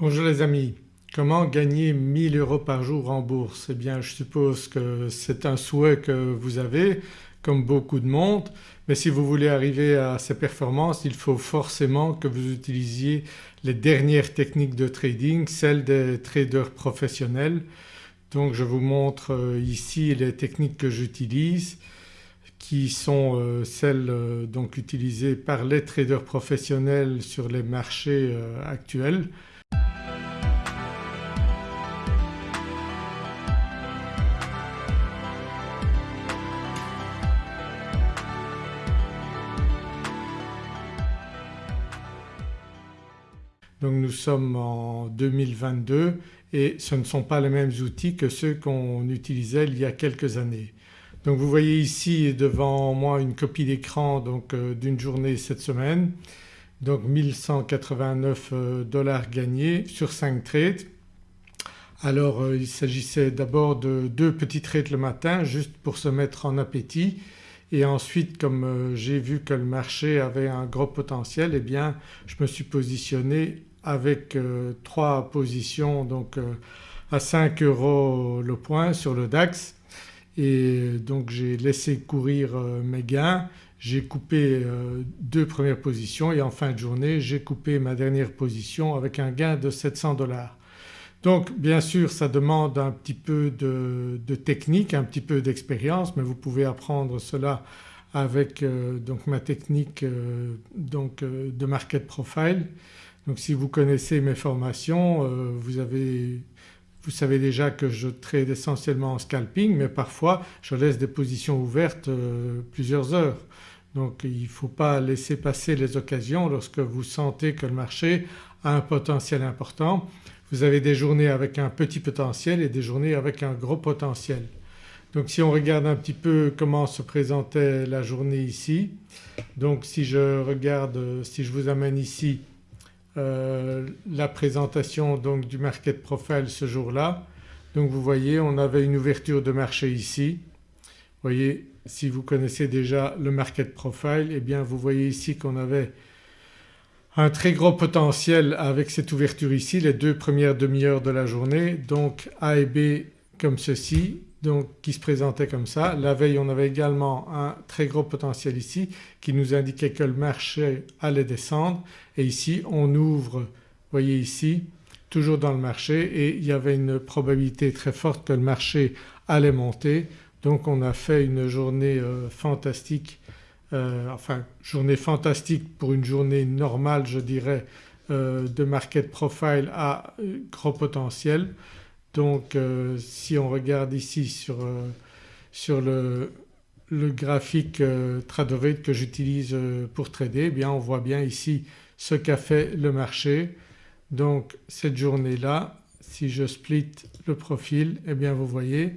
Bonjour les amis, comment gagner 1000 euros par jour en bourse? Eh bien je suppose que c'est un souhait que vous avez comme beaucoup de monde mais si vous voulez arriver à ces performances il faut forcément que vous utilisiez les dernières techniques de trading, celles des traders professionnels. Donc je vous montre euh, ici les techniques que j'utilise qui sont euh, celles euh, donc utilisées par les traders professionnels sur les marchés actuels. Donc nous sommes en 2022 et ce ne sont pas les mêmes outils que ceux qu'on utilisait il y a quelques années. Donc vous voyez ici devant moi une copie d'écran euh, d'une journée cette semaine donc 1189 euh, dollars gagnés sur 5 trades. Alors euh, il s'agissait d'abord de deux petits trades le matin juste pour se mettre en appétit et ensuite comme j'ai vu que le marché avait un gros potentiel eh bien je me suis positionné avec euh, trois positions donc euh, à 5 euros le point sur le DAX. Et donc j'ai laissé courir euh, mes gains, j'ai coupé deux premières positions et en fin de journée j'ai coupé ma dernière position avec un gain de 700 dollars. Donc bien sûr ça demande un petit peu de, de technique, un petit peu d'expérience mais vous pouvez apprendre cela avec donc ma technique donc de market profile donc si vous connaissez mes formations euh, vous, avez, vous savez déjà que je trade essentiellement en scalping mais parfois je laisse des positions ouvertes euh, plusieurs heures. Donc il ne faut pas laisser passer les occasions lorsque vous sentez que le marché a un potentiel important. Vous avez des journées avec un petit potentiel et des journées avec un gros potentiel. Donc si on regarde un petit peu comment se présentait la journée ici donc si je regarde, si je vous amène ici euh, la présentation donc du market profile ce jour-là. Donc vous voyez on avait une ouverture de marché ici. Vous voyez si vous connaissez déjà le market profile eh bien vous voyez ici qu'on avait un très gros potentiel avec cette ouverture ici les deux premières demi-heures de la journée donc A et B comme ceci donc qui se présentait comme ça. La veille on avait également un très gros potentiel ici qui nous indiquait que le marché allait descendre et ici on ouvre, vous voyez ici, toujours dans le marché et il y avait une probabilité très forte que le marché allait monter donc on a fait une journée euh, fantastique, euh, enfin journée fantastique pour une journée normale je dirais euh, de market profile à gros potentiel. Donc euh, si on regarde ici sur, euh, sur le, le, graphique euh, Tradovate que j'utilise pour trader eh bien on voit bien ici ce qu'a fait le marché. Donc cette journée-là si je split le profil eh bien vous voyez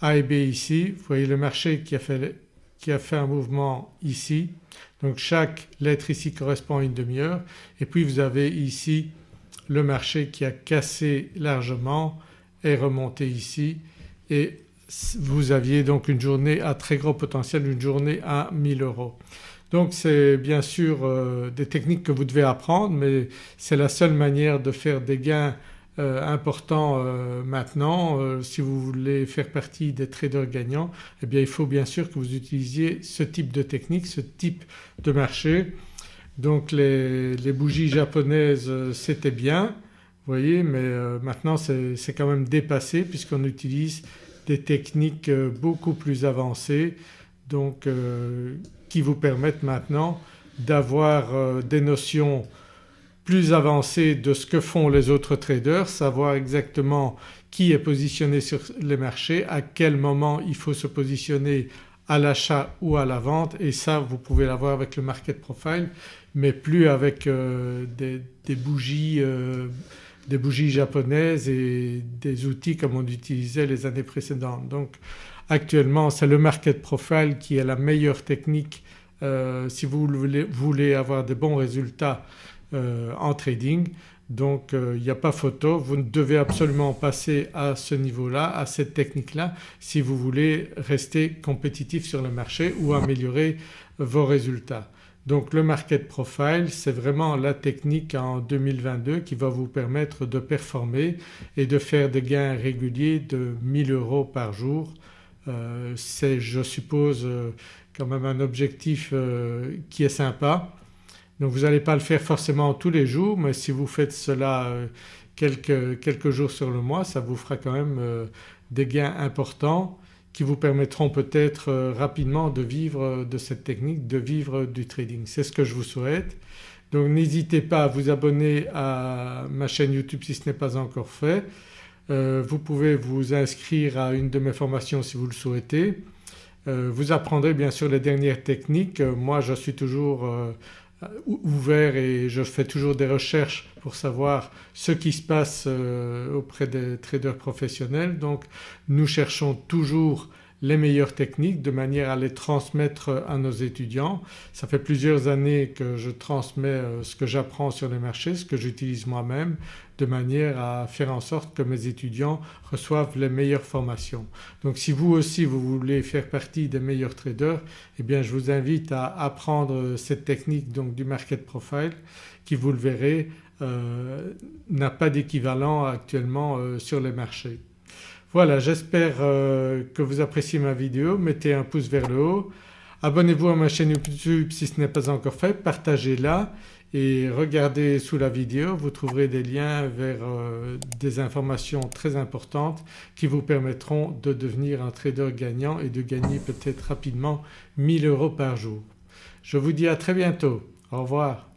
A et B ici, vous voyez le marché qui a fait, qui a fait un mouvement ici. Donc chaque lettre ici correspond à une demi-heure et puis vous avez ici le marché qui a cassé largement est remonté ici et vous aviez donc une journée à très gros potentiel, une journée à 1000 euros. Donc c'est bien sûr euh, des techniques que vous devez apprendre mais c'est la seule manière de faire des gains euh, importants euh, maintenant. si vous voulez faire partie des traders gagnants eh bien il faut bien sûr que vous utilisiez ce type de technique, ce type de marché. Donc les, les bougies japonaises c'était bien vous voyez mais euh, maintenant c'est quand même dépassé puisqu'on utilise des techniques euh, beaucoup plus avancées. Donc euh, qui vous permettent maintenant d'avoir des notions plus avancées de ce que font les autres traders, savoir exactement qui est positionné sur les marchés, à quel moment il faut se positionner à l'achat ou à la vente. Et ça vous pouvez l'avoir avec le market profile mais plus avec des, des, bougies des bougies japonaises et des outils comme on utilisait les années précédentes. Donc actuellement c'est le market profile qui est la meilleure technique euh, si vous voulez, avoir de bons résultats euh, en trading. Donc euh, il n'y a pas photo, vous devez absolument passer à ce niveau-là, à cette technique-là si vous voulez rester compétitif sur le marché ou améliorer vos résultats. Donc le market profile c'est vraiment la technique en 2022 qui va vous permettre de performer et de faire des gains réguliers de 1000 euros par jour. Euh, c'est je suppose euh, quand même un objectif euh, qui est sympa. Donc vous n'allez pas le faire forcément tous les jours mais si vous faites cela quelques, quelques jours sur le mois ça vous fera quand même des gains importants qui vous permettront peut-être euh, rapidement de vivre de cette technique, de vivre du trading. C'est ce que je vous souhaite. Donc n'hésitez pas à vous abonner à ma chaîne YouTube si ce n'est pas encore fait. Euh, vous pouvez vous inscrire à une de mes formations si vous le souhaitez. Euh, vous apprendrez bien sûr les dernières techniques. Moi je suis toujours euh, ouvert et je fais toujours des recherches pour savoir ce qui se passe euh, auprès des traders professionnels. Donc nous cherchons toujours les meilleures techniques de manière à les transmettre à nos étudiants. Ça fait plusieurs années que je transmets euh, ce que j'apprends sur les marchés, ce que j'utilise moi-même de manière à faire en sorte que mes étudiants reçoivent les meilleures formations. Donc si vous aussi vous voulez faire partie des meilleurs traders eh bien je vous invite à apprendre cette technique donc du market profile qui vous le verrez euh, n'a pas d'équivalent actuellement euh, sur les marchés. Voilà j'espère euh, que vous appréciez ma vidéo, mettez un pouce vers le haut, abonnez-vous à ma chaîne YouTube si ce n'est pas encore fait, partagez-la et regardez sous la vidéo vous trouverez des liens vers euh, des informations très importantes qui vous permettront de devenir un trader gagnant et de gagner peut-être rapidement 1000 euros par jour. Je vous dis à très bientôt. Au revoir.